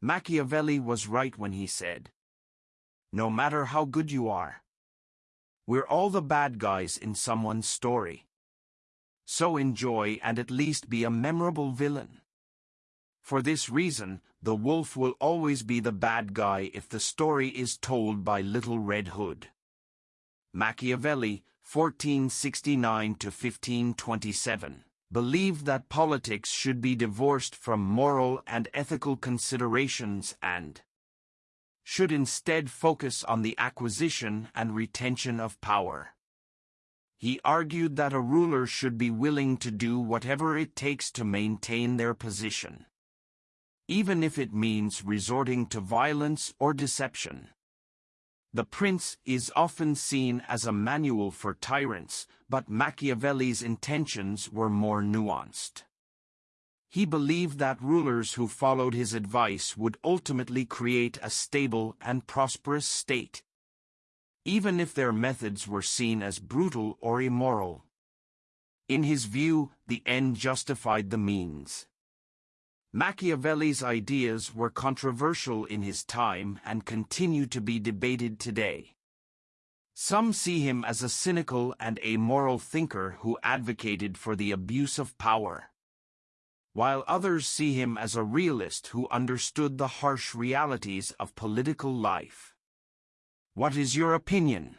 Machiavelli was right when he said, No matter how good you are, we're all the bad guys in someone's story. So enjoy and at least be a memorable villain. For this reason, the wolf will always be the bad guy if the story is told by Little Red Hood. Machiavelli, 1469 to 1527, believed that politics should be divorced from moral and ethical considerations and should instead focus on the acquisition and retention of power. He argued that a ruler should be willing to do whatever it takes to maintain their position, even if it means resorting to violence or deception. The Prince is often seen as a manual for tyrants, but Machiavelli's intentions were more nuanced. He believed that rulers who followed his advice would ultimately create a stable and prosperous state, even if their methods were seen as brutal or immoral. In his view, the end justified the means. Machiavelli's ideas were controversial in his time and continue to be debated today. Some see him as a cynical and amoral thinker who advocated for the abuse of power, while others see him as a realist who understood the harsh realities of political life. What is your opinion?